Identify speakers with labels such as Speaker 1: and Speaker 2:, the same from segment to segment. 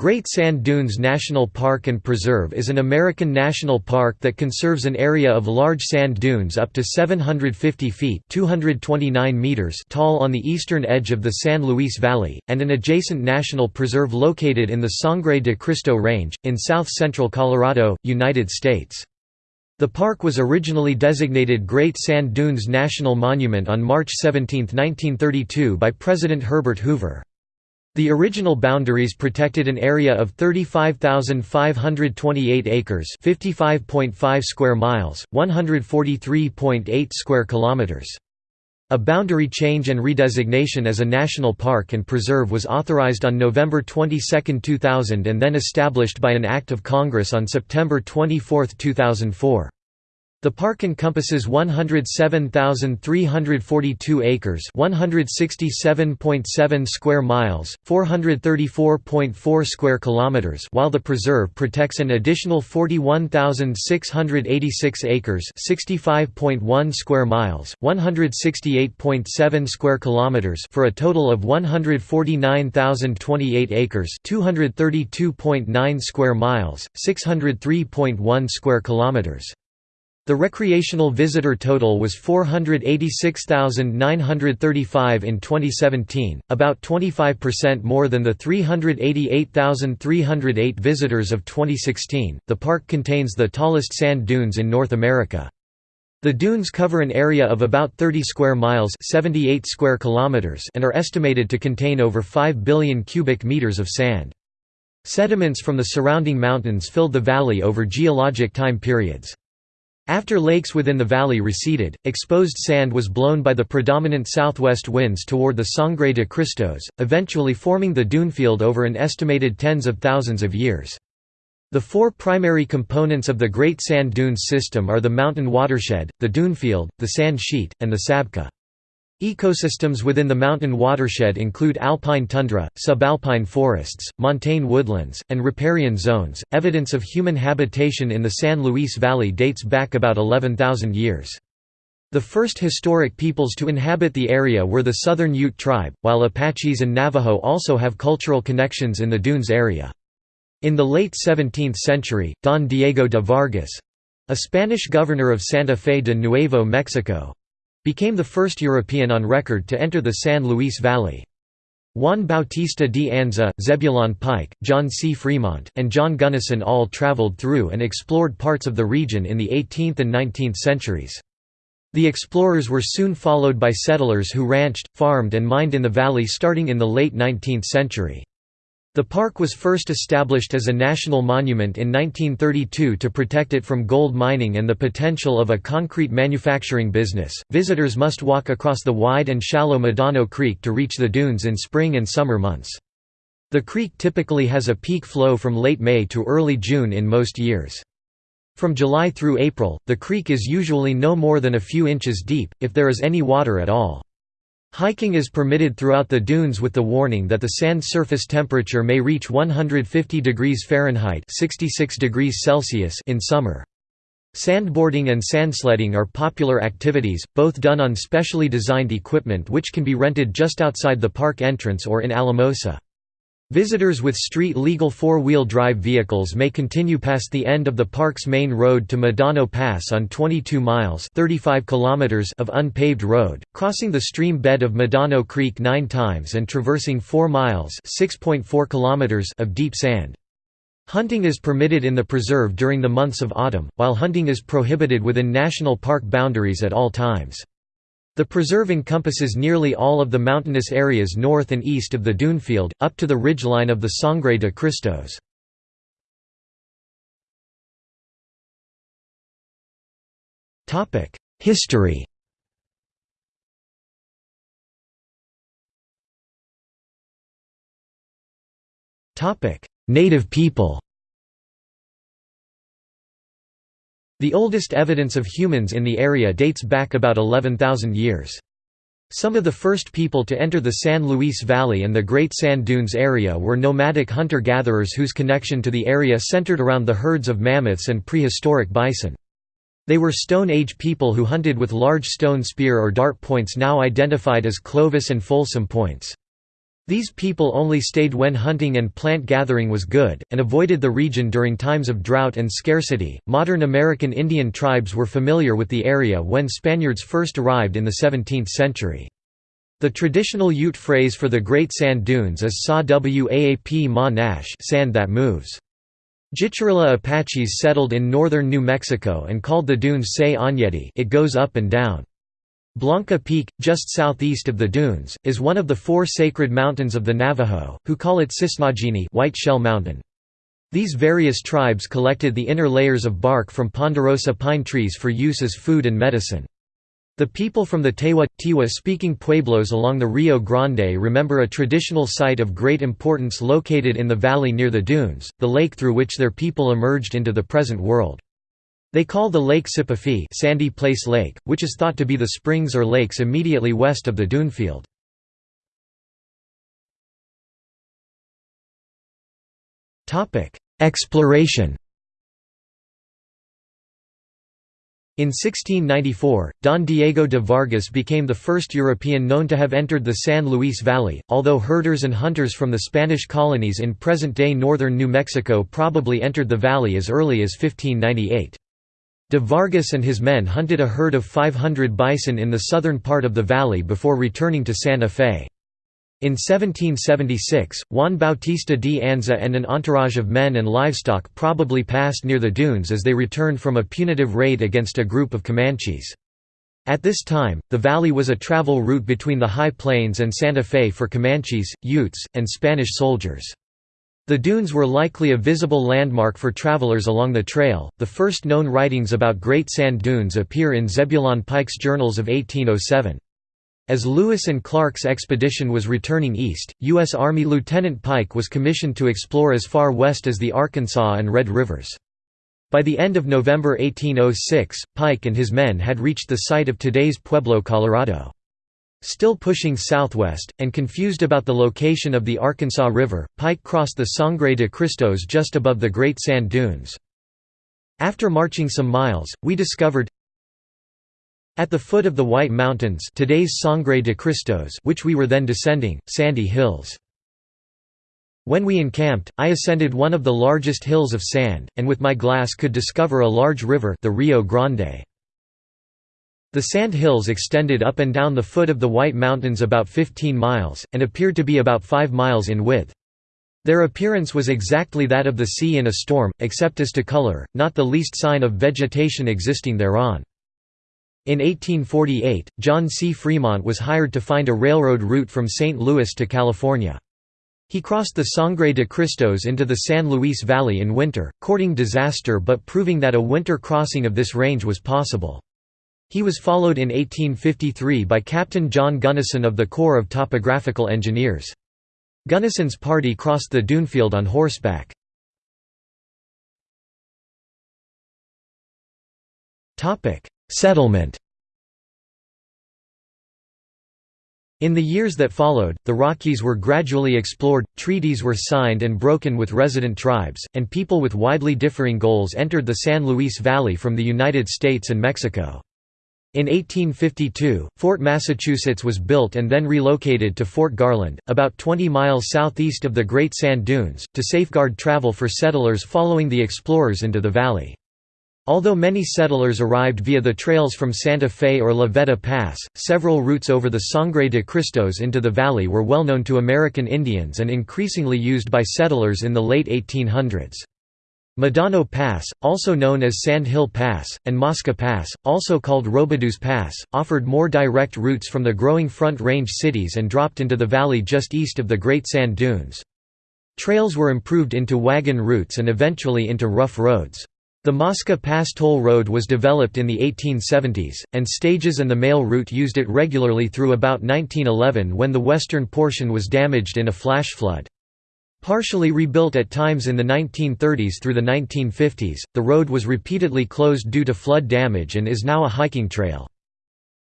Speaker 1: Great Sand Dunes National Park and Preserve is an American national park that conserves an area of large sand dunes up to 750 feet 229 meters tall on the eastern edge of the San Luis Valley, and an adjacent national preserve located in the Sangre de Cristo Range, in south-central Colorado, United States. The park was originally designated Great Sand Dunes National Monument on March 17, 1932 by President Herbert Hoover. The original boundaries protected an area of 35,528 acres, 55.5 square miles, 143.8 square kilometers. A boundary change and redesignation as a national park and preserve was authorized on November 22, 2000 and then established by an act of Congress on September 24, 2004. The park encompasses 107,342 acres, 167.7 square miles, 434.4 square kilometers, while the preserve protects an additional 41,686 acres, 65.1 square miles, 168.7 square kilometers, for a total of 149,028 acres, 232.9 square miles, 603.1 square kilometers. The recreational visitor total was 486,935 in 2017, about 25% more than the 388,308 visitors of 2016. The park contains the tallest sand dunes in North America. The dunes cover an area of about 30 square miles, 78 square kilometers, and are estimated to contain over 5 billion cubic meters of sand. Sediments from the surrounding mountains filled the valley over geologic time periods. After lakes within the valley receded, exposed sand was blown by the predominant southwest winds toward the Sangre de Cristos, eventually forming the dunefield over an estimated tens of thousands of years. The four primary components of the Great Sand Dunes system are the mountain watershed, the dunefield, the sand sheet, and the sabkha. Ecosystems within the mountain watershed include alpine tundra, subalpine forests, montane woodlands, and riparian zones. Evidence of human habitation in the San Luis Valley dates back about 11,000 years. The first historic peoples to inhabit the area were the Southern Ute tribe, while Apaches and Navajo also have cultural connections in the dunes area. In the late 17th century, Don Diego de Vargas—a Spanish governor of Santa Fe de Nuevo Mexico, Became the first European on record to enter the San Luis Valley. Juan Bautista de Anza, Zebulon Pike, John C. Fremont, and John Gunnison all traveled through and explored parts of the region in the 18th and 19th centuries. The explorers were soon followed by settlers who ranched, farmed and mined in the valley starting in the late 19th century. The park was first established as a national monument in 1932 to protect it from gold mining and the potential of a concrete manufacturing business. Visitors must walk across the wide and shallow Medano Creek to reach the dunes in spring and summer months. The creek typically has a peak flow from late May to early June in most years. From July through April, the creek is usually no more than a few inches deep, if there is any water at all. Hiking is permitted throughout the dunes with the warning that the sand surface temperature may reach 150 degrees Fahrenheit 66 degrees Celsius in summer. Sandboarding and sandsledding are popular activities, both done on specially designed equipment which can be rented just outside the park entrance or in Alamosa. Visitors with street-legal four-wheel drive vehicles may continue past the end of the park's main road to Medano Pass on 22 miles 35 kilometers of unpaved road, crossing the stream bed of Medano Creek nine times and traversing 4 miles 6.4 kilometers of deep sand. Hunting is permitted in the preserve during the months of autumn, while hunting is prohibited within national park boundaries at all times. The preserve encompasses nearly all of the mountainous areas north and east of the dunefield, up to the ridgeline of the Sangre de Cristos. History Native people The oldest evidence of humans in the area dates back about 11,000 years. Some of the first people to enter the San Luis Valley and the Great Sand Dunes area were nomadic hunter-gatherers whose connection to the area centered around the herds of mammoths and prehistoric bison. They were Stone Age people who hunted with large stone spear or dart points now identified as Clovis and Folsom points. These people only stayed when hunting and plant gathering was good, and avoided the region during times of drought and scarcity. Modern American Indian tribes were familiar with the area when Spaniards first arrived in the 17th century. The traditional Ute phrase for the Great Sand Dunes is Sa Waap Ma Nash sand that moves. Jicarilla Apaches settled in northern New Mexico and called the dunes Say Anyeti it goes up and down. Blanca Peak, just southeast of the dunes, is one of the four sacred mountains of the Navajo, who call it Cisnagini White Shell Mountain. These various tribes collected the inner layers of bark from ponderosa pine trees for use as food and medicine. The people from the Tewa, Tiwa-speaking pueblos along the Rio Grande remember a traditional site of great importance located in the valley near the dunes, the lake through which their people emerged into the present world. They call the lake Sipafi Sandy Place Lake, which is thought to be the springs or lakes immediately west of the dunefield. Exploration In 1694, Don Diego de Vargas became the first European known to have entered the San Luis Valley, although herders and hunters from the Spanish colonies in present-day northern New Mexico probably entered the valley as early as 1598. De Vargas and his men hunted a herd of 500 bison in the southern part of the valley before returning to Santa Fe. In 1776, Juan Bautista de Anza and an entourage of men and livestock probably passed near the dunes as they returned from a punitive raid against a group of Comanches. At this time, the valley was a travel route between the High Plains and Santa Fe for Comanches, Utes, and Spanish soldiers. The dunes were likely a visible landmark for travelers along the trail. The first known writings about Great Sand Dunes appear in Zebulon Pike's journals of 1807. As Lewis and Clark's expedition was returning east, U.S. Army Lieutenant Pike was commissioned to explore as far west as the Arkansas and Red Rivers. By the end of November 1806, Pike and his men had reached the site of today's Pueblo, Colorado. Still pushing southwest, and confused about the location of the Arkansas River, Pike crossed the Sangre de Cristos just above the Great Sand Dunes. After marching some miles, we discovered at the foot of the White Mountains today's Sangre de Cristos which we were then descending, sandy hills. When we encamped, I ascended one of the largest hills of sand, and with my glass could discover a large river the Rio Grande. The sand hills extended up and down the foot of the White Mountains about 15 miles, and appeared to be about 5 miles in width. Their appearance was exactly that of the sea in a storm, except as to color, not the least sign of vegetation existing thereon. In 1848, John C. Fremont was hired to find a railroad route from St. Louis to California. He crossed the Sangre de Cristos into the San Luis Valley in winter, courting disaster but proving that a winter crossing of this range was possible. He was followed in 1853 by Captain John Gunnison of the Corps of Topographical Engineers. Gunnison's party crossed the dunefield on horseback. Settlement In the years that followed, the Rockies were gradually explored, treaties were signed and broken with resident tribes, and people with widely differing goals entered the San Luis Valley from the United States and Mexico. In 1852, Fort Massachusetts was built and then relocated to Fort Garland, about 20 miles southeast of the Great Sand Dunes, to safeguard travel for settlers following the explorers into the valley. Although many settlers arrived via the trails from Santa Fe or La Veta Pass, several routes over the Sangre de Cristos into the valley were well known to American Indians and increasingly used by settlers in the late 1800s. Medano Pass, also known as Sand Hill Pass, and Mosca Pass, also called Robidoux Pass, offered more direct routes from the growing Front Range cities and dropped into the valley just east of the Great Sand Dunes. Trails were improved into wagon routes and eventually into rough roads. The Mosca Pass toll road was developed in the 1870s, and stages and the mail route used it regularly through about 1911 when the western portion was damaged in a flash flood. Partially rebuilt at times in the 1930s through the 1950s, the road was repeatedly closed due to flood damage and is now a hiking trail.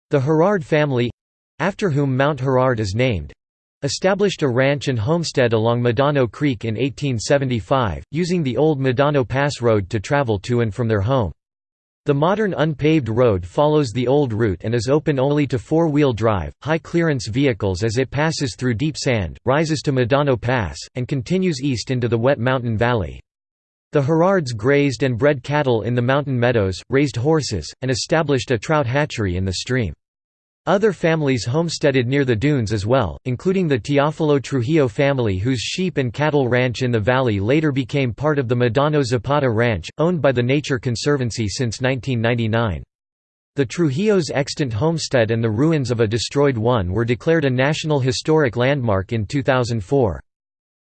Speaker 1: The Herard family—after whom Mount Herard is named—established a ranch and homestead along Medano Creek in 1875, using the old Medano Pass Road to travel to and from their home. The modern unpaved road follows the old route and is open only to four-wheel drive, high-clearance vehicles as it passes through deep sand, rises to Medano Pass, and continues east into the wet mountain valley. The Gerards grazed and bred cattle in the mountain meadows, raised horses, and established a trout hatchery in the stream. Other families homesteaded near the dunes as well, including the Teofilo Trujillo family whose sheep and cattle ranch in the valley later became part of the Medano Zapata Ranch, owned by the Nature Conservancy since 1999. The Trujillo's extant homestead and the ruins of a destroyed one were declared a National Historic Landmark in 2004.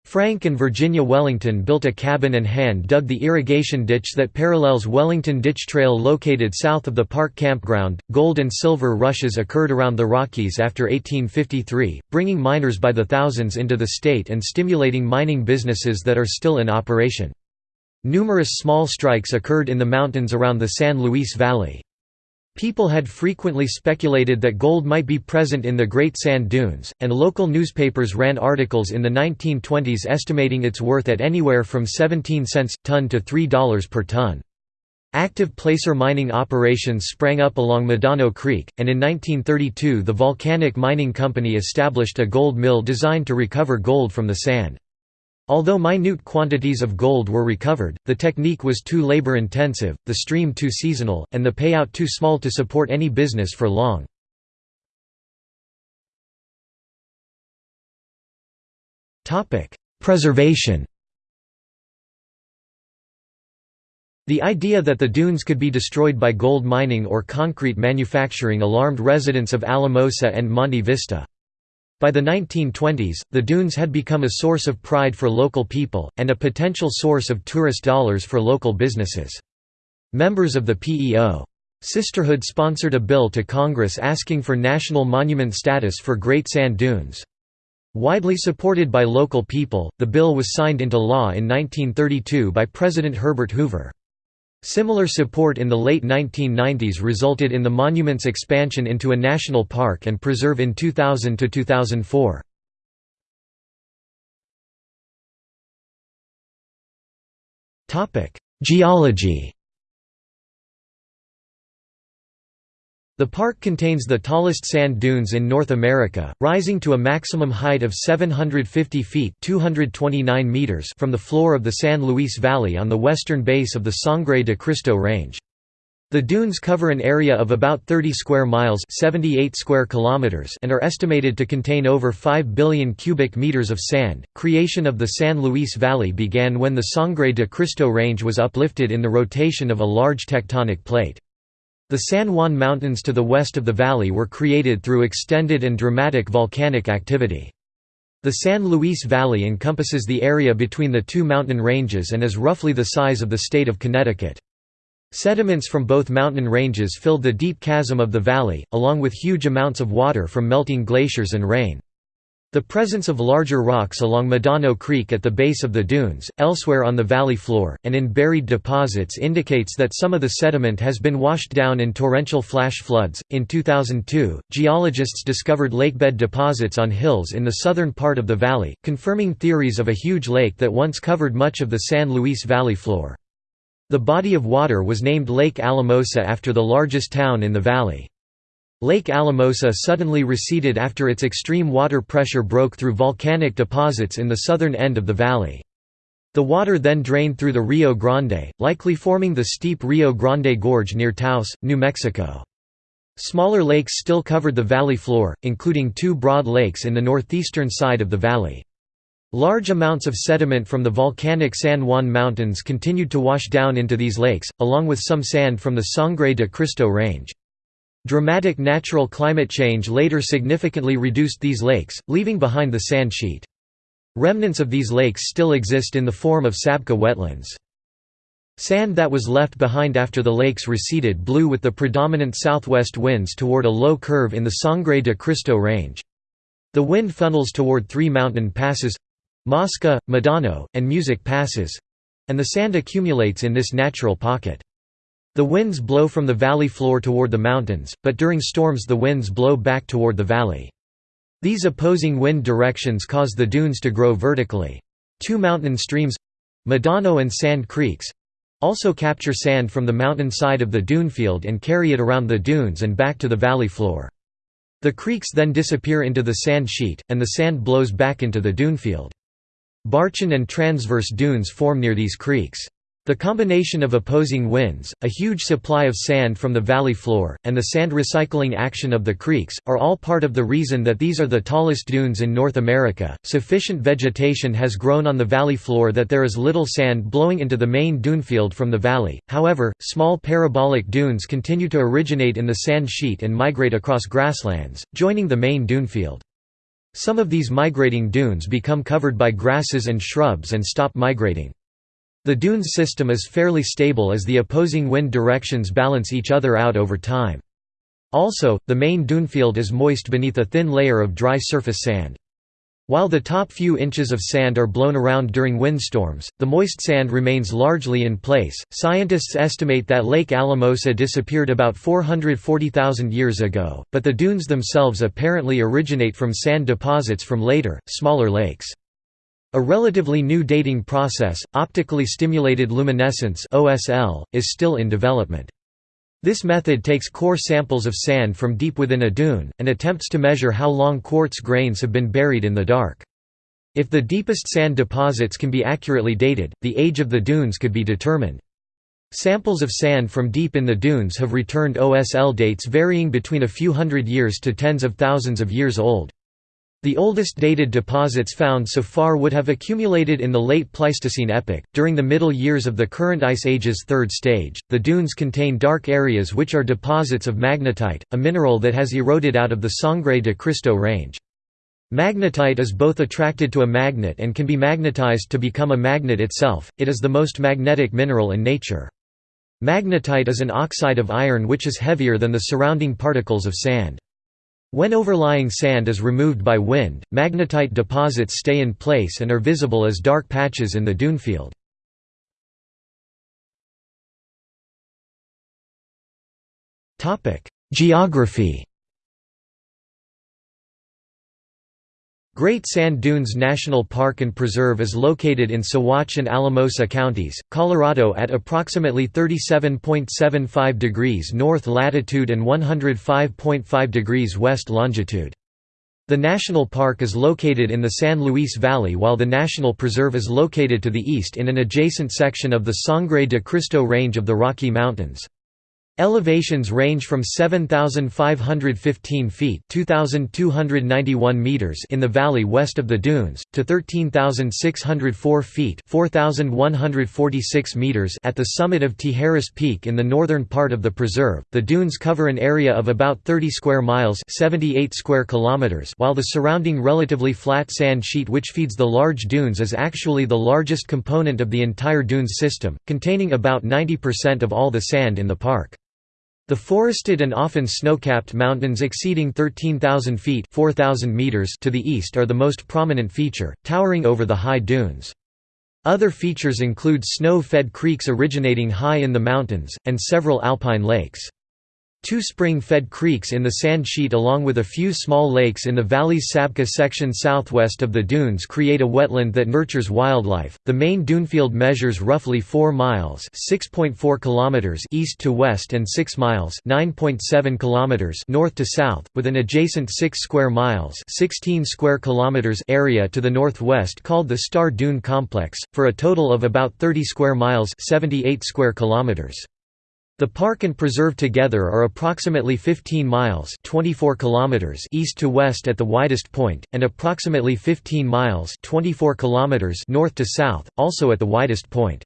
Speaker 1: Frank and Virginia Wellington built a cabin and hand-dug the irrigation ditch that parallels Wellington Ditch Trail located south of the park campground. Gold and silver rushes occurred around the Rockies after 1853, bringing miners by the thousands into the state and stimulating mining businesses that are still in operation. Numerous small strikes occurred in the mountains around the San Luis Valley. People had frequently speculated that gold might be present in the Great Sand Dunes, and local newspapers ran articles in the 1920s estimating its worth at anywhere from 17 cents ton to $3 per ton. Active placer mining operations sprang up along Medano Creek, and in 1932 the Volcanic Mining Company established a gold mill designed to recover gold from the sand. Although minute quantities of gold were recovered, the technique was too labor-intensive, the stream too seasonal, and the payout too small to support any business for long. Preservation The idea that the dunes could be destroyed by gold mining or concrete manufacturing alarmed residents of Alamosa and Monte Vista. By the 1920s, the dunes had become a source of pride for local people, and a potential source of tourist dollars for local businesses. Members of the PEO. Sisterhood sponsored a bill to Congress asking for national monument status for Great Sand Dunes. Widely supported by local people, the bill was signed into law in 1932 by President Herbert Hoover. Similar support in the late 1990s resulted in the monument's expansion into a national park and preserve in 2000 to 2004. Topic: Geology The park contains the tallest sand dunes in North America, rising to a maximum height of 750 feet 229 meters from the floor of the San Luis Valley on the western base of the Sangre de Cristo Range. The dunes cover an area of about 30 square miles 78 square kilometers and are estimated to contain over 5 billion cubic meters of sand. Creation of the San Luis Valley began when the Sangre de Cristo Range was uplifted in the rotation of a large tectonic plate. The San Juan Mountains to the west of the valley were created through extended and dramatic volcanic activity. The San Luis Valley encompasses the area between the two mountain ranges and is roughly the size of the state of Connecticut. Sediments from both mountain ranges filled the deep chasm of the valley, along with huge amounts of water from melting glaciers and rain. The presence of larger rocks along Medano Creek at the base of the dunes, elsewhere on the valley floor, and in buried deposits indicates that some of the sediment has been washed down in torrential flash floods. In 2002, geologists discovered lakebed deposits on hills in the southern part of the valley, confirming theories of a huge lake that once covered much of the San Luis Valley floor. The body of water was named Lake Alamosa after the largest town in the valley. Lake Alamosa suddenly receded after its extreme water pressure broke through volcanic deposits in the southern end of the valley. The water then drained through the Rio Grande, likely forming the steep Rio Grande Gorge near Taos, New Mexico. Smaller lakes still covered the valley floor, including two broad lakes in the northeastern side of the valley. Large amounts of sediment from the volcanic San Juan Mountains continued to wash down into these lakes, along with some sand from the Sangre de Cristo Range. Dramatic natural climate change later significantly reduced these lakes, leaving behind the sand sheet. Remnants of these lakes still exist in the form of Sabkha wetlands. Sand that was left behind after the lakes receded blew with the predominant southwest winds toward a low curve in the Sangre de Cristo range. The wind funnels toward three mountain passes—Mosca, Medano, and Music passes—and the sand accumulates in this natural pocket. The winds blow from the valley floor toward the mountains, but during storms the winds blow back toward the valley. These opposing wind directions cause the dunes to grow vertically. Two mountain streams—Medano and Sand Creeks, also capture sand from the mountain side of the dunefield and carry it around the dunes and back to the valley floor. The creeks then disappear into the sand sheet, and the sand blows back into the dunefield. Barchan and transverse dunes form near these creeks. The combination of opposing winds, a huge supply of sand from the valley floor, and the sand recycling action of the creeks, are all part of the reason that these are the tallest dunes in North America. Sufficient vegetation has grown on the valley floor that there is little sand blowing into the main dunefield from the valley, however, small parabolic dunes continue to originate in the sand sheet and migrate across grasslands, joining the main dunefield. Some of these migrating dunes become covered by grasses and shrubs and stop migrating. The dunes system is fairly stable as the opposing wind directions balance each other out over time. Also, the main dunefield is moist beneath a thin layer of dry surface sand. While the top few inches of sand are blown around during windstorms, the moist sand remains largely in place. Scientists estimate that Lake Alamosa disappeared about 440,000 years ago, but the dunes themselves apparently originate from sand deposits from later, smaller lakes. A relatively new dating process, optically stimulated luminescence (OSL), is still in development. This method takes core samples of sand from deep within a dune, and attempts to measure how long quartz grains have been buried in the dark. If the deepest sand deposits can be accurately dated, the age of the dunes could be determined. Samples of sand from deep in the dunes have returned OSL dates varying between a few hundred years to tens of thousands of years old. The oldest dated deposits found so far would have accumulated in the late Pleistocene epoch. During the middle years of the current Ice Age's third stage, the dunes contain dark areas which are deposits of magnetite, a mineral that has eroded out of the Sangre de Cristo range. Magnetite is both attracted to a magnet and can be magnetized to become a magnet itself, it is the most magnetic mineral in nature. Magnetite is an oxide of iron which is heavier than the surrounding particles of sand. When overlying sand is removed by wind, magnetite deposits stay in place and are visible as dark patches in the dunefield. Geography Great Sand Dunes National Park and Preserve is located in Saguache and Alamosa counties, Colorado at approximately 37.75 degrees north latitude and 105.5 degrees west longitude. The national park is located in the San Luis Valley while the National Preserve is located to the east in an adjacent section of the Sangre de Cristo Range of the Rocky Mountains. Elevations range from 7,515 feet (2,291 meters) in the valley west of the dunes to 13,604 feet (4,146 meters) at the summit of Tijeras Peak in the northern part of the preserve. The dunes cover an area of about 30 square miles (78 square kilometers), while the surrounding relatively flat sand sheet which feeds the large dunes is actually the largest component of the entire dunes system, containing about 90% of all the sand in the park. The forested and often snow-capped mountains exceeding 13,000 feet 4, meters to the east are the most prominent feature, towering over the high dunes. Other features include snow-fed creeks originating high in the mountains, and several alpine lakes. Two spring-fed creeks in the sand sheet along with a few small lakes in the valley's Sabkha section southwest of the dunes create a wetland that nurtures wildlife. The main dunefield measures roughly 4 miles (6.4 kilometers) east to west and 6 miles (9.7 kilometers) north to south, with an adjacent 6 square miles (16 square kilometers) area to the northwest called the Star Dune Complex, for a total of about 30 square miles (78 square kilometers). The park and preserve together are approximately 15 miles 24 kilometers east to west at the widest point, and approximately 15 miles 24 kilometers north to south, also at the widest point.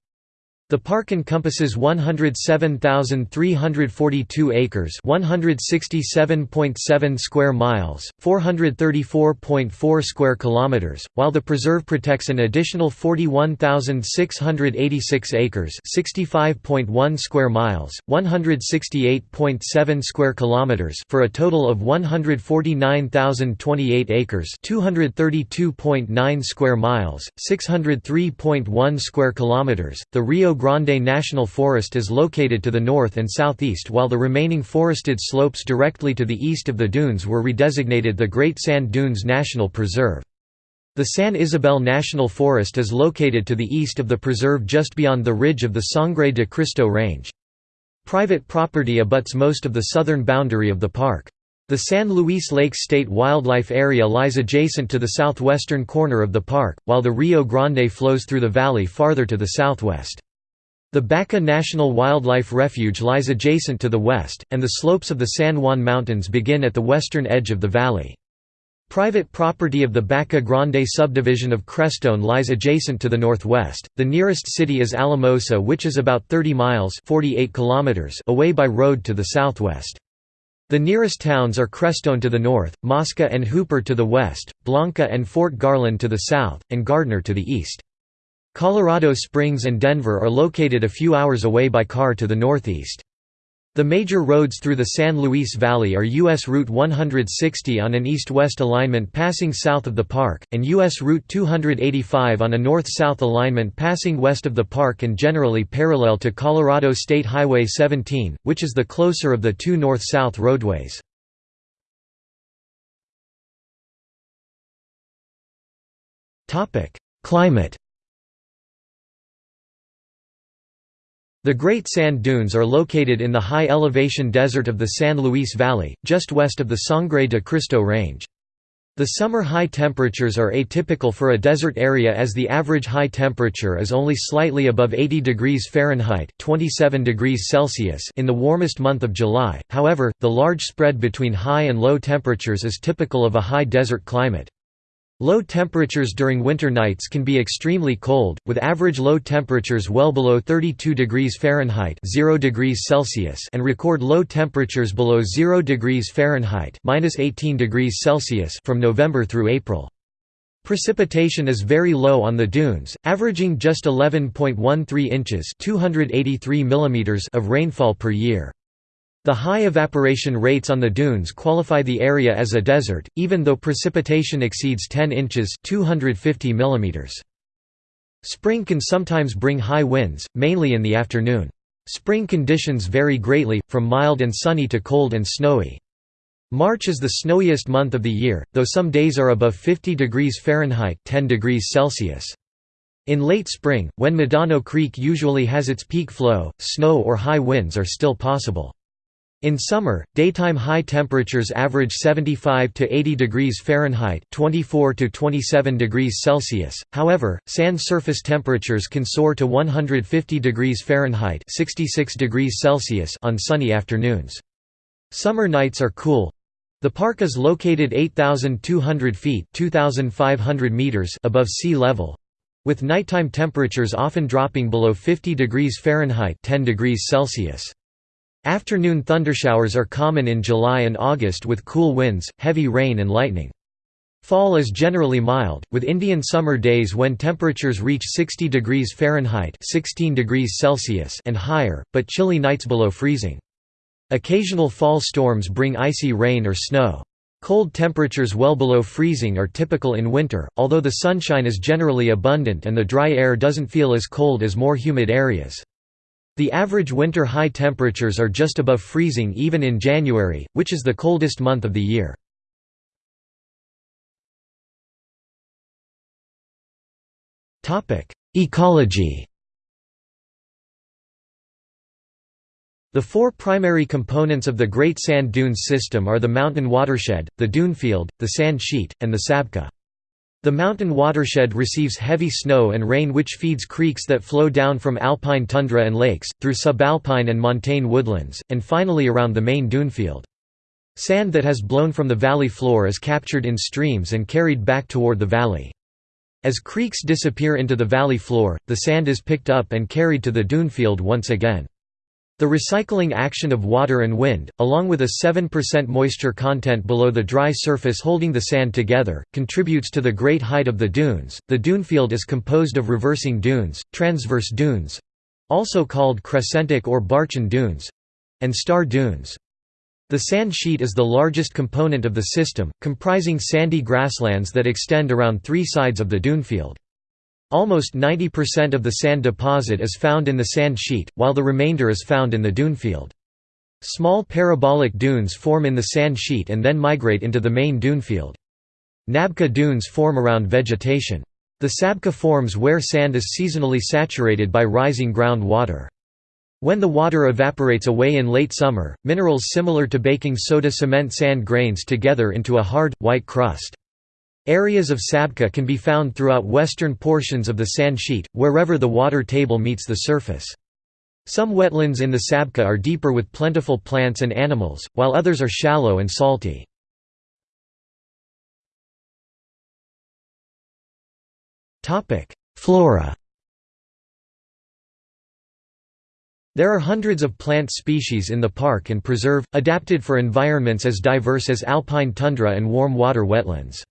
Speaker 1: The park encompasses 107,342 acres, 167.7 square miles, 434.4 square kilometers, while the preserve protects an additional 41,686 acres, 65.1 square miles, 168.7 square kilometers for a total of 149,028 acres, 232.9 square miles, 603.1 square kilometers. The Rio Grande National Forest is located to the north and southeast while the remaining forested slopes directly to the east of the dunes were redesignated the Great Sand Dunes National Preserve. The San Isabel National Forest is located to the east of the preserve just beyond the ridge of the Sangre de Cristo Range. Private property abuts most of the southern boundary of the park. The San Luis Lakes State Wildlife Area lies adjacent to the southwestern corner of the park, while the Rio Grande flows through the valley farther to the southwest. The Baca National Wildlife Refuge lies adjacent to the west, and the slopes of the San Juan Mountains begin at the western edge of the valley. Private property of the Baca Grande subdivision of Crestone lies adjacent to the northwest. The nearest city is Alamosa, which is about 30 miles (48 kilometers) away by road to the southwest. The nearest towns are Crestone to the north, Mosca and Hooper to the west, Blanca and Fort Garland to the south, and Gardner to the east. Colorado Springs and Denver are located a few hours away by car to the northeast. The major roads through the San Luis Valley are U.S. Route 160 on an east-west alignment passing south of the park, and U.S. Route 285 on a north-south alignment passing west of the park and generally parallel to Colorado State Highway 17, which is the closer of the two north-south roadways. Climate The Great Sand Dunes are located in the high-elevation desert of the San Luis Valley, just west of the Sangre de Cristo Range. The summer high temperatures are atypical for a desert area as the average high temperature is only slightly above 80 degrees Fahrenheit 27 degrees Celsius in the warmest month of July, however, the large spread between high and low temperatures is typical of a high desert climate. Low temperatures during winter nights can be extremely cold, with average low temperatures well below 32 degrees Fahrenheit 0 degrees Celsius and record low temperatures below 0 degrees Fahrenheit minus 18 degrees Celsius from November through April. Precipitation is very low on the dunes, averaging just 11.13 inches 283 mm of rainfall per year. The high evaporation rates on the dunes qualify the area as a desert, even though precipitation exceeds 10 inches 250 mm. Spring can sometimes bring high winds, mainly in the afternoon. Spring conditions vary greatly, from mild and sunny to cold and snowy. March is the snowiest month of the year, though some days are above 50 degrees Fahrenheit 10 degrees Celsius. In late spring, when Medano Creek usually has its peak flow, snow or high winds are still possible. In summer, daytime high temperatures average 75 to 80 degrees Fahrenheit (24 to 27 degrees Celsius). However, sand surface temperatures can soar to 150 degrees Fahrenheit (66 degrees Celsius) on sunny afternoons. Summer nights are cool. The park is located 8,200 feet (2,500 meters) above sea level, with nighttime temperatures often dropping below 50 degrees Fahrenheit (10 degrees Celsius). Afternoon thundershowers are common in July and August with cool winds, heavy rain and lightning. Fall is generally mild, with Indian summer days when temperatures reach 60 degrees Fahrenheit 16 degrees Celsius and higher, but chilly nights below freezing. Occasional fall storms bring icy rain or snow. Cold temperatures well below freezing are typical in winter, although the sunshine is generally abundant and the dry air doesn't feel as cold as more humid areas. The average winter high temperatures are just above freezing even in January, which is the coldest month of the year. Ecology The four primary components of the Great Sand Dunes system are the mountain watershed, the dunefield, the sand sheet, and the sabkha. The mountain watershed receives heavy snow and rain which feeds creeks that flow down from alpine tundra and lakes, through subalpine and montane woodlands, and finally around the main dunefield. Sand that has blown from the valley floor is captured in streams and carried back toward the valley. As creeks disappear into the valley floor, the sand is picked up and carried to the dunefield once again. The recycling action of water and wind, along with a 7% moisture content below the dry surface holding the sand together, contributes to the great height of the dunes. The dunefield is composed of reversing dunes, transverse dunes also called crescentic or Barchan dunes and star dunes. The sand sheet is the largest component of the system, comprising sandy grasslands that extend around three sides of the dunefield. Almost 90% of the sand deposit is found in the sand sheet, while the remainder is found in the dunefield. Small parabolic dunes form in the sand sheet and then migrate into the main dunefield. Nebkha dunes form around vegetation. The sabkha forms where sand is seasonally saturated by rising ground water. When the water evaporates away in late summer, minerals similar to baking soda cement sand grains together into a hard, white crust. Areas of Sabkha can be found throughout western portions of the sand sheet, wherever the water table meets the surface. Some wetlands in the Sabkha are deeper with plentiful plants and animals, while others are shallow and salty. Flora There are hundreds of plant species in the park and preserve, adapted for environments as diverse as alpine tundra and warm water wetlands.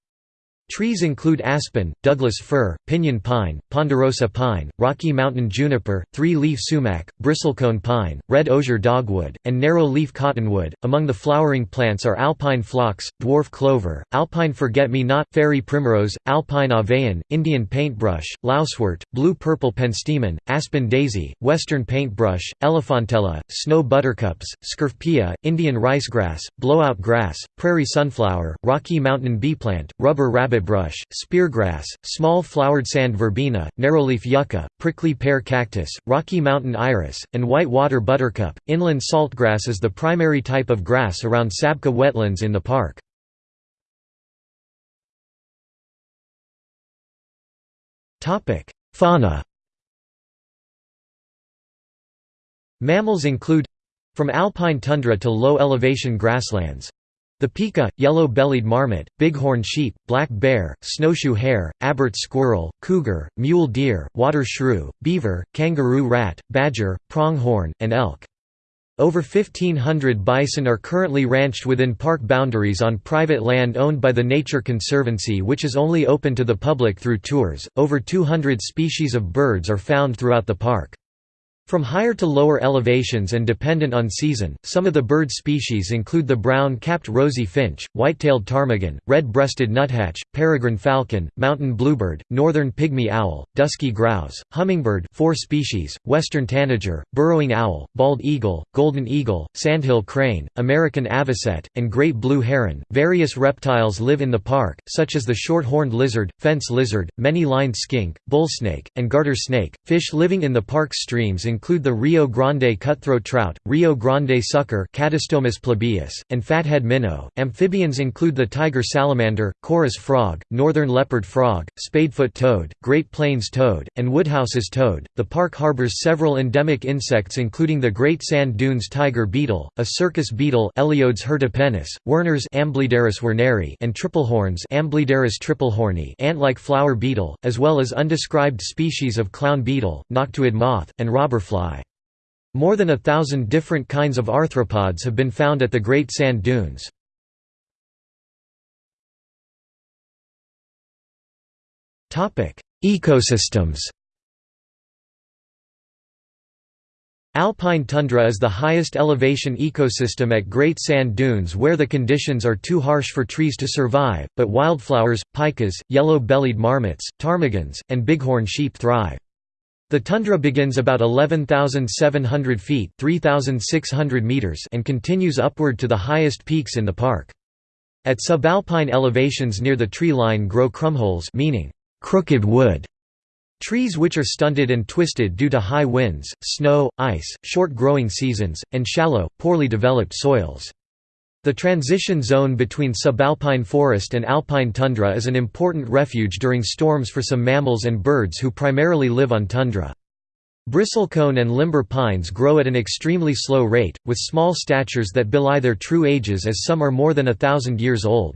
Speaker 1: Trees include aspen, Douglas fir, pinyon pine, ponderosa pine, Rocky Mountain juniper, three-leaf sumac, bristlecone pine, red osier dogwood, and narrow-leaf cottonwood. Among the flowering plants are alpine phlox, dwarf clover, alpine forget-me-not, fairy primrose, alpine avenion, Indian paintbrush, lousewort, blue-purple penstemon, aspen daisy, western paintbrush, elephantella, snow buttercups, scurfpea, Indian ricegrass, blowout grass, prairie sunflower, Rocky Mountain beeplant, rubber rabbit rabbitbrush, speargrass, small flowered sand verbena, narrowleaf yucca, prickly pear cactus, Rocky Mountain iris, and white water buttercup. Inland saltgrass is the primary type of grass around Sabkha wetlands in the park. Fauna Mammals include from alpine tundra to low-elevation grasslands the pika, yellow-bellied marmot, bighorn sheep, black bear, snowshoe hare, Abert squirrel, cougar, mule deer, water shrew, beaver, kangaroo rat, badger, pronghorn, and elk. Over 1,500 bison are currently ranched within park boundaries on private land owned by the Nature Conservancy, which is only open to the public through tours. Over 200 species of birds are found throughout the park. From higher to lower elevations and dependent on season, some of the bird species include the brown-capped rosy finch, white-tailed ptarmigan, red-breasted nuthatch, peregrine falcon, mountain bluebird, northern pygmy owl, dusky grouse, hummingbird 4 species, western tanager, burrowing owl, bald eagle, golden eagle, sandhill crane, American avocet, and great blue heron. Various reptiles live in the park, such as the short-horned lizard, fence lizard, many-lined skink, bullsnake, and garter snake. Fish living in the park's streams include the Rio Grande cutthroat trout, Rio Grande sucker plebeius, and fathead minnow. Amphibians include the tiger salamander, chorus frog, northern leopard frog, spadefoot toad, Great Plains toad, and Woodhouse's toad. The park harbors several endemic insects including the Great Sand Dunes tiger beetle, a circus beetle Eleodes hirtipennis, Werner's Amblyderus werneri, and triplehorns Amblyderus triplehorni ant-like flower beetle, as well as undescribed species of clown beetle, noctuid moth, and robber fly. More than a thousand different kinds of arthropods have been found at the Great Sand Dunes. Ecosystems Alpine tundra is the highest elevation ecosystem at Great Sand Dunes where the conditions are too harsh for trees to survive, but wildflowers, pikas, yellow-bellied marmots, ptarmigans, and bighorn sheep thrive. The tundra begins about 11,700 feet meters and continues upward to the highest peaks in the park. At subalpine elevations near the tree line grow krummholz meaning crooked wood. Trees which are stunted and twisted due to high winds, snow, ice, short growing seasons, and shallow, poorly developed soils. The transition zone between subalpine forest and alpine tundra is an important refuge during storms for some mammals and birds who primarily live on tundra. Bristlecone and limber pines grow at an extremely slow rate, with small statures that belie their true ages as some are more than a thousand years old.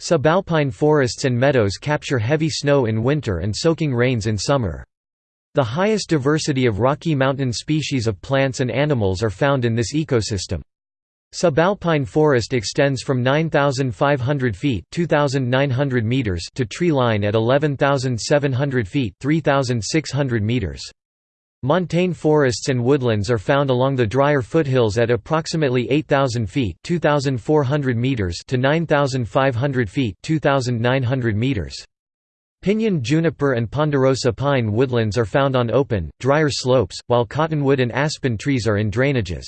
Speaker 1: Subalpine forests and meadows capture heavy snow in winter and soaking rains in summer. The highest diversity of Rocky Mountain species of plants and animals are found in this ecosystem. Subalpine forest extends from 9,500 feet (2,900 meters to tree line at 11,700 feet 3,600 meters. Montane forests and woodlands are found along the drier foothills at approximately 8,000 feet (2,400 meters to 9,500 feet (2,900 meters). Pinyon juniper and ponderosa pine woodlands are found on open, drier slopes, while cottonwood and aspen trees are in drainages.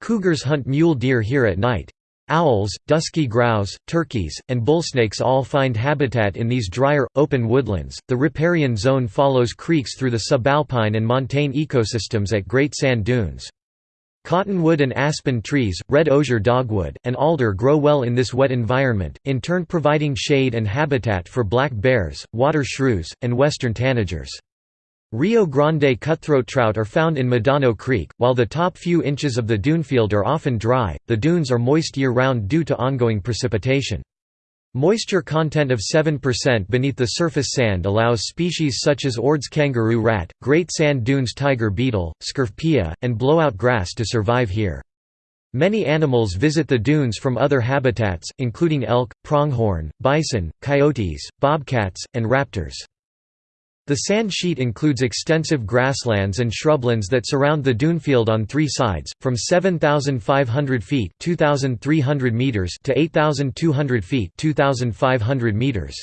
Speaker 1: Cougars hunt mule deer here at night. Owls, dusky grouse, turkeys, and bullsnakes all find habitat in these drier, open woodlands. The riparian zone follows creeks through the subalpine and montane ecosystems at Great Sand Dunes. Cottonwood and aspen trees, red osier dogwood, and alder grow well in this wet environment, in turn providing shade and habitat for black bears, water shrews, and western tanagers. Rio Grande cutthroat trout are found in Medano Creek. While the top few inches of the dunefield are often dry, the dunes are moist year round due to ongoing precipitation. Moisture content of 7% beneath the surface sand allows species such as Ord's kangaroo rat, great sand dunes tiger beetle, scurfpea, and blowout grass to survive here. Many animals visit the dunes from other habitats, including elk, pronghorn, bison, coyotes, bobcats, and raptors. The sand sheet includes extensive grasslands and shrublands that surround the dunefield on three sides, from 7,500 feet meters to 8,200 feet meters.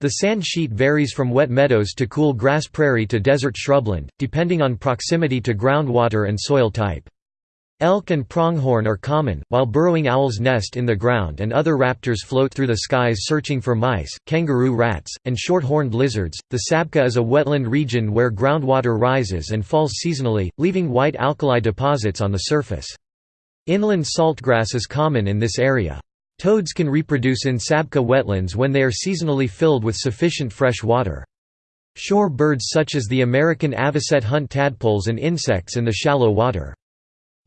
Speaker 1: The sand sheet varies from wet meadows to cool grass prairie to desert shrubland, depending on proximity to groundwater and soil type. Elk and pronghorn are common, while burrowing owls nest in the ground and other raptors float through the skies searching for mice, kangaroo rats, and short-horned lizards. The Sabkha is a wetland region where groundwater rises and falls seasonally, leaving white alkali deposits on the surface. Inland saltgrass is common in this area. Toads can reproduce in Sabkha wetlands when they are seasonally filled with sufficient fresh water. Shore birds such as the American avocet hunt tadpoles and insects in the shallow water.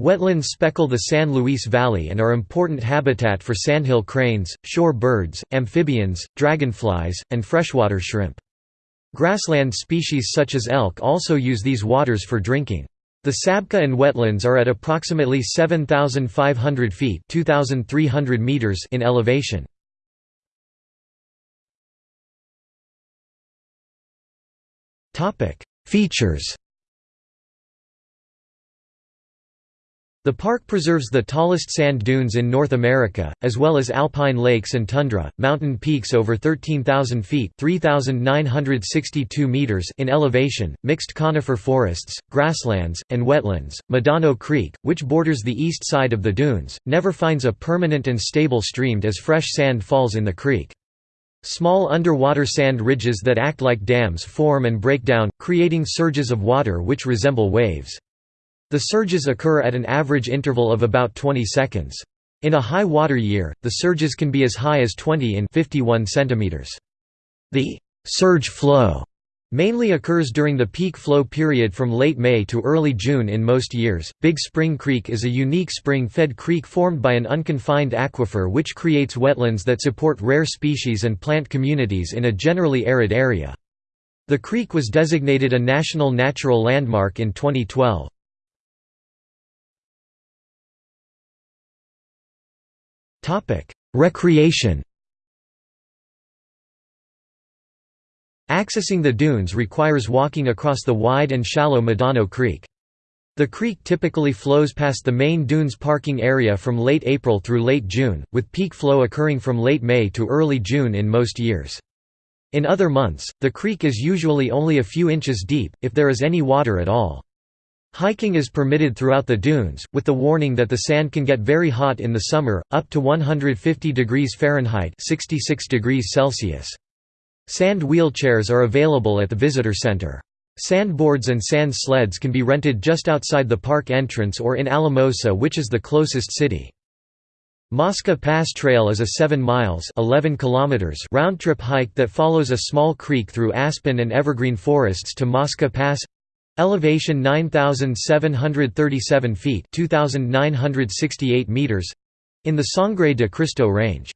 Speaker 1: Wetlands speckle the San Luis Valley and are important habitat for sandhill cranes, shore birds, amphibians, dragonflies, and freshwater shrimp. Grassland species such as elk also use these waters for drinking. The Sabkha and wetlands are at approximately 7,500 feet meters in elevation. Features The park preserves the tallest sand dunes in North America, as well as alpine lakes and tundra, mountain peaks over 13,000 feet meters in elevation, mixed conifer forests, grasslands, and wetlands. Medano Creek, which borders the east side of the dunes, never finds a permanent and stable stream as fresh sand falls in the creek. Small underwater sand ridges that act like dams form and break down, creating surges of water which resemble waves. The surges occur at an average interval of about 20 seconds. In a high water year, the surges can be as high as 20 in 51 centimeters. The surge flow mainly occurs during the peak flow period from late May to early June in most years. Big Spring Creek is a unique spring-fed creek formed by an unconfined aquifer which creates wetlands that support rare species and plant communities in a generally arid area. The creek was designated a National Natural Landmark in 2012. Recreation Accessing the dunes requires walking across the wide and shallow Medano Creek. The creek typically flows past the main dunes parking area from late April through late June, with peak flow occurring from late May to early June in most years. In other months, the creek is usually only a few inches deep, if there is any water at all. Hiking is permitted throughout the dunes, with the warning that the sand can get very hot in the summer, up to 150 degrees Fahrenheit 66 degrees Celsius. Sand wheelchairs are available at the visitor center. Sandboards and sand sleds can be rented just outside the park entrance or in Alamosa which is the closest city. Mosca Pass Trail is a 7 miles 11 kilometers round-trip hike that follows a small creek through aspen and evergreen forests to Mosca Pass Elevation 9,737 feet 2,968 meters in the Sangre de Cristo Range.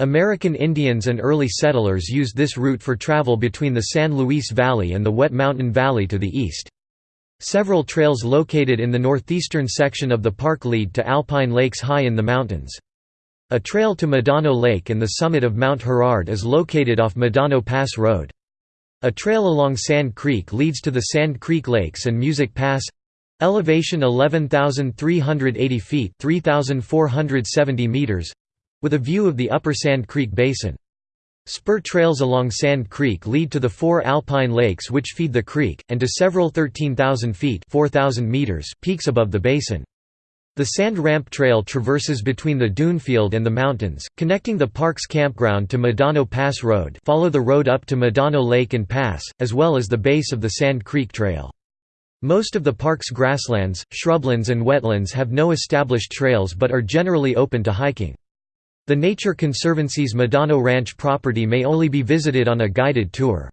Speaker 1: American Indians and early settlers used this route for travel between the San Luis Valley and the Wet Mountain Valley to the east. Several trails located in the northeastern section of the park lead to alpine lakes high in the mountains. A trail to Medano Lake and the summit of Mount Herard is located off Medano Pass Road. A trail along Sand Creek leads to the Sand Creek Lakes and Music Pass elevation 11,380 feet 3,470 meters with a view of the upper Sand Creek Basin. Spur trails along Sand Creek lead to the four alpine lakes which feed the creek, and to several 13,000 feet 4,000 meters peaks above the basin. The Sand Ramp Trail traverses between the Dunefield and the mountains, connecting the park's campground to Medano Pass Road follow the road up to Medano Lake and Pass, as well as the base of the Sand Creek Trail. Most of the park's grasslands, shrublands and wetlands have no established trails but are generally open to hiking. The Nature Conservancy's Medano Ranch property may only be visited on a guided tour.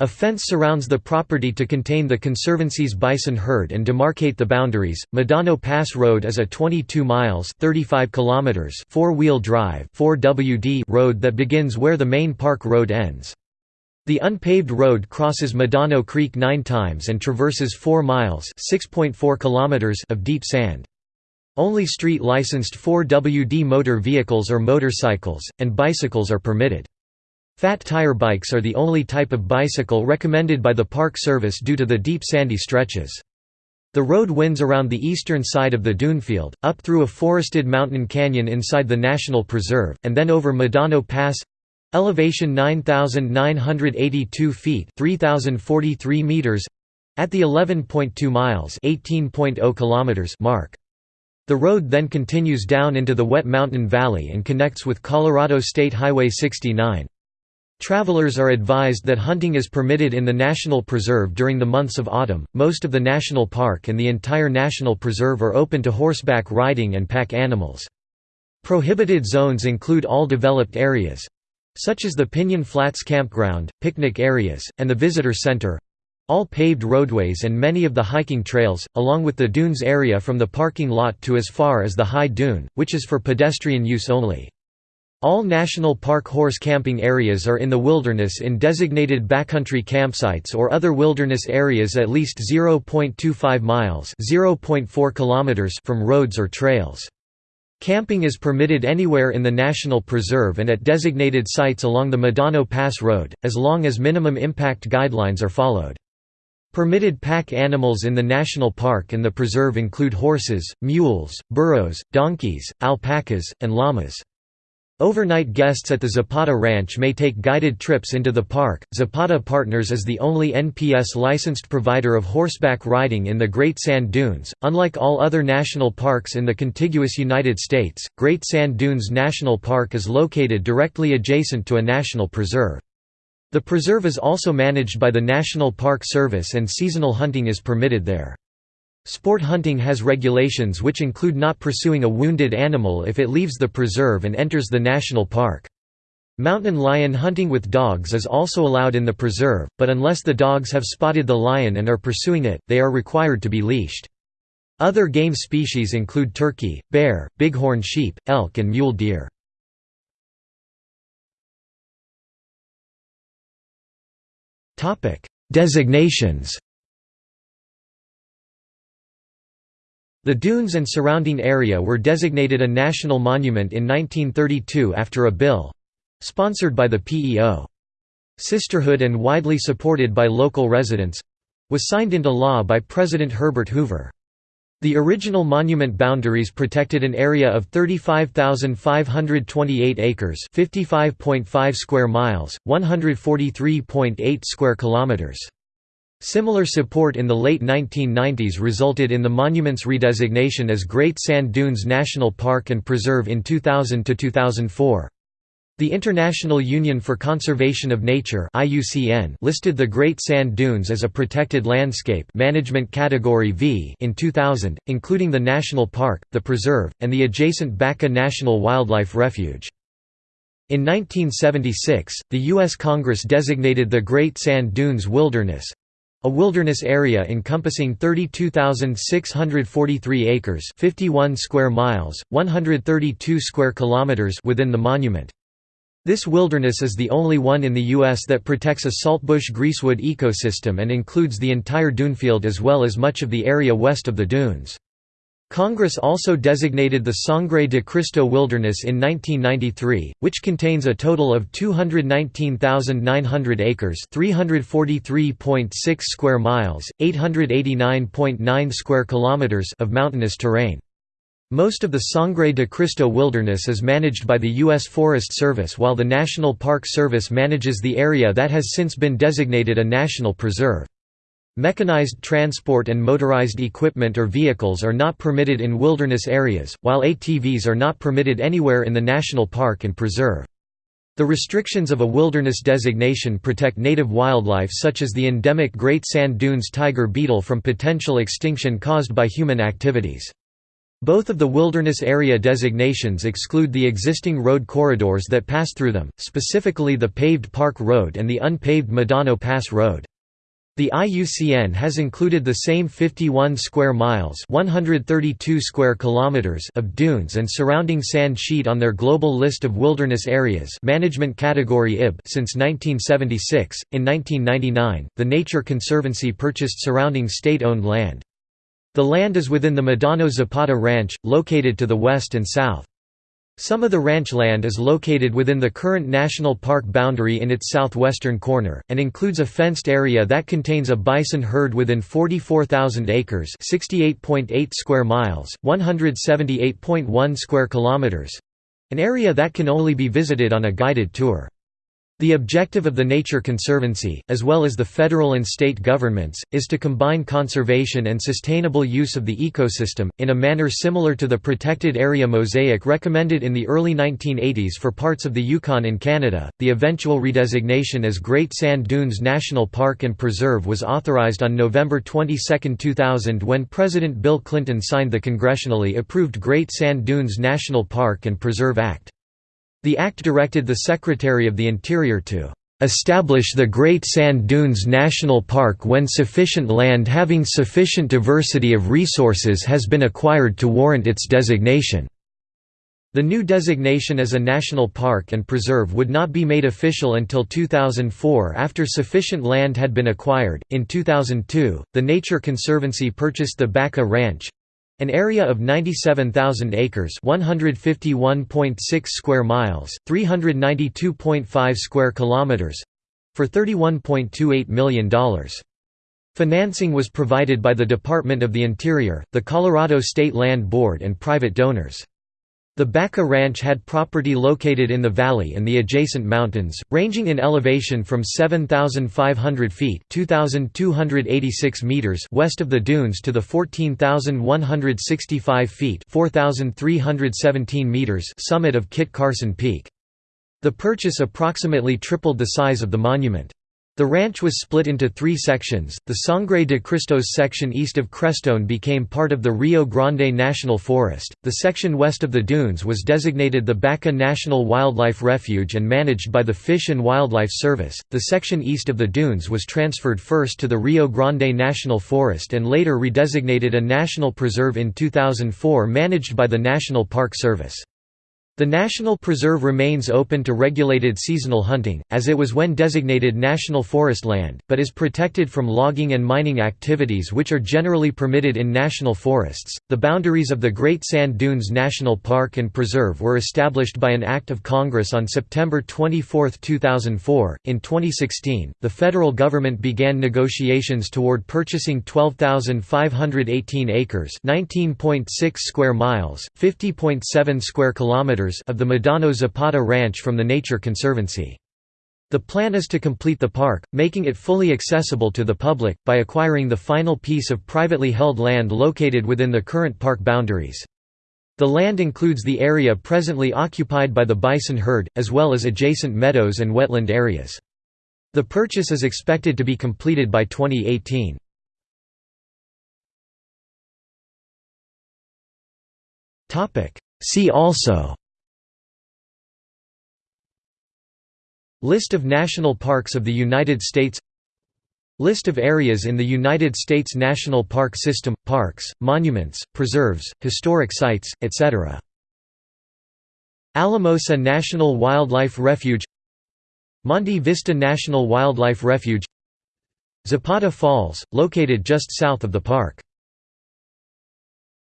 Speaker 1: A fence surrounds the property to contain the Conservancy's bison herd and demarcate the boundaries. Medano Pass Road is a 22 miles (35 kilometers) four-wheel drive (4WD) road that begins where the main park road ends. The unpaved road crosses Medano Creek 9 times and traverses 4 miles (6.4 kilometers) of deep sand. Only street licensed 4WD motor vehicles or motorcycles and bicycles are permitted. Fat tire bikes are the only type of bicycle recommended by the Park Service due to the deep sandy stretches. The road winds around the eastern side of the dunefield, up through a forested mountain canyon inside the National Preserve, and then over Medano Pass—elevation 9,982 feet 3,043 meters—at the 11.2 miles oh kilometers mark. The road then continues down into the Wet Mountain Valley and connects with Colorado State Highway 69. Travelers are advised that hunting is permitted in the National Preserve during the months of autumn. Most of the national park and the entire National Preserve are open to horseback riding and pack animals. Prohibited zones include all developed areas such as the Pinyon Flats Campground, picnic areas, and the Visitor Center all paved roadways and many of the hiking trails, along with the dunes area from the parking lot to as far as the High Dune, which is for pedestrian use only. All national park horse camping areas are in the wilderness in designated backcountry campsites or other wilderness areas at least 0.25 miles (0.4 kilometers) from roads or trails. Camping is permitted anywhere in the national preserve and at designated sites along the Medano Pass Road, as long as minimum impact guidelines are followed. Permitted pack animals in the national park and the preserve include horses, mules, burros, donkeys, alpacas, and llamas. Overnight guests at the Zapata Ranch may take guided trips into the park. Zapata Partners is the only NPS licensed provider of horseback riding in the Great Sand Dunes. Unlike all other national parks in the contiguous United States, Great Sand Dunes National Park is located directly adjacent to a national preserve. The preserve is also managed by the National Park Service and seasonal hunting is permitted there. Sport hunting has regulations which include not pursuing a wounded animal if it leaves the preserve and enters the national park. Mountain lion hunting with dogs is also allowed in the preserve, but unless the dogs have spotted the lion and are pursuing it, they are required to be leashed. Other game species include turkey, bear, bighorn sheep, elk and mule deer. Designations The dunes and surrounding area were designated a national monument in 1932 after a bill—sponsored by the PEO. Sisterhood and widely supported by local residents—was signed into law by President Herbert Hoover. The original monument boundaries protected an area of 35,528 acres, 55.5 square miles, 143.8 square kilometers. Similar support in the late 1990s resulted in the monument's redesignation as Great Sand Dunes National Park and Preserve in 2000 to 2004. The International Union for Conservation of Nature (IUCN) listed the Great Sand Dunes as a protected landscape management category V in 2000, including the national park, the preserve, and the adjacent Baca National Wildlife Refuge. In 1976, the U.S. Congress designated the Great Sand Dunes Wilderness, a wilderness area encompassing 32,643 acres 51 square miles, 132 square kilometers within the monument. This wilderness is the only one in the U.S. that protects a saltbush greasewood ecosystem and includes the entire dunefield as well as much of the area west of the dunes. Congress also designated the Sangre de Cristo Wilderness in 1993, which contains a total of 219,900 acres 343.6 square miles, 889.9 square kilometers of mountainous terrain. Most of the Sangre de Cristo Wilderness is managed by the U.S. Forest Service while the National Park Service manages the area that has since been designated a national preserve. Mechanized transport and motorized equipment or vehicles are not permitted in wilderness areas, while ATVs are not permitted anywhere in the national park and preserve. The restrictions of a wilderness designation protect native wildlife such as the endemic Great Sand Dunes tiger beetle from potential extinction caused by human activities. Both of the wilderness area designations exclude the existing road corridors that pass through them, specifically the paved Park Road and the unpaved Medano Pass Road. The IUCN has included the same 51 square miles, 132 square kilometers of dunes and surrounding sand sheet on their global list of wilderness areas, management category IB since 1976. In 1999, the Nature Conservancy purchased surrounding state-owned land. The land is within the Medano Zapata Ranch, located to the west and south. Some of the ranch land is located within the current national park boundary in its southwestern corner, and includes a fenced area that contains a bison herd within 44,000 acres (68.8 square miles, 178.1 square kilometers), an area that can only be visited on a guided tour. The objective of the Nature Conservancy, as well as the federal and state governments, is to combine conservation and sustainable use of the ecosystem, in a manner similar to the protected area mosaic recommended in the early 1980s for parts of the Yukon in Canada. The eventual redesignation as Great Sand Dunes National Park and Preserve was authorized on November 22, 2000 when President Bill Clinton signed the congressionally approved Great Sand Dunes National Park and Preserve Act. The act directed the Secretary of the Interior to establish the Great Sand Dunes National Park when sufficient land having sufficient diversity of resources has been acquired to warrant its designation." The new designation as a national park and preserve would not be made official until 2004 after sufficient land had been acquired. In 2002, the Nature Conservancy purchased the Baca Ranch, an area of 97,000 acres 151.6 square miles, 392.5 square kilometers for $31.28 million. Financing was provided by the Department of the Interior, the Colorado State Land Board and private donors. The Baca Ranch had property located in the valley and the adjacent mountains, ranging in elevation from 7,500 feet (2,286 meters) west of the dunes to the 14,165 feet (4,317 meters) summit of Kit Carson Peak. The purchase approximately tripled the size of the monument. The ranch was split into three sections. The Sangre de Cristos section east of Crestone became part of the Rio Grande National Forest. The section west of the dunes was designated the Baca National Wildlife Refuge and managed by the Fish and Wildlife Service. The section east of the dunes was transferred first to the Rio Grande National Forest and later redesignated a national preserve in 2004 managed by the National Park Service. The National Preserve remains open to regulated seasonal hunting, as it was when designated national forest land, but is protected from logging and mining activities which are generally permitted in national forests. The boundaries of the Great Sand Dunes National Park and Preserve were established by an Act of Congress on September 24, 2004. In 2016, the federal government began negotiations toward purchasing 12,518 acres, 19.6 square miles, 50.7 square kilometers of the Medano Zapata Ranch from the Nature Conservancy. The plan is to complete the park, making it fully accessible to the public, by acquiring the final piece of privately held land located within the current park boundaries. The land includes the area presently occupied by the bison herd, as well as adjacent meadows and wetland areas. The purchase is expected to be completed by 2018. See also List of national parks of the United States List of areas in the United States National Park System – parks, monuments, preserves, historic sites, etc. Alamosa National Wildlife Refuge Monte Vista National Wildlife Refuge Zapata Falls, located just south of the park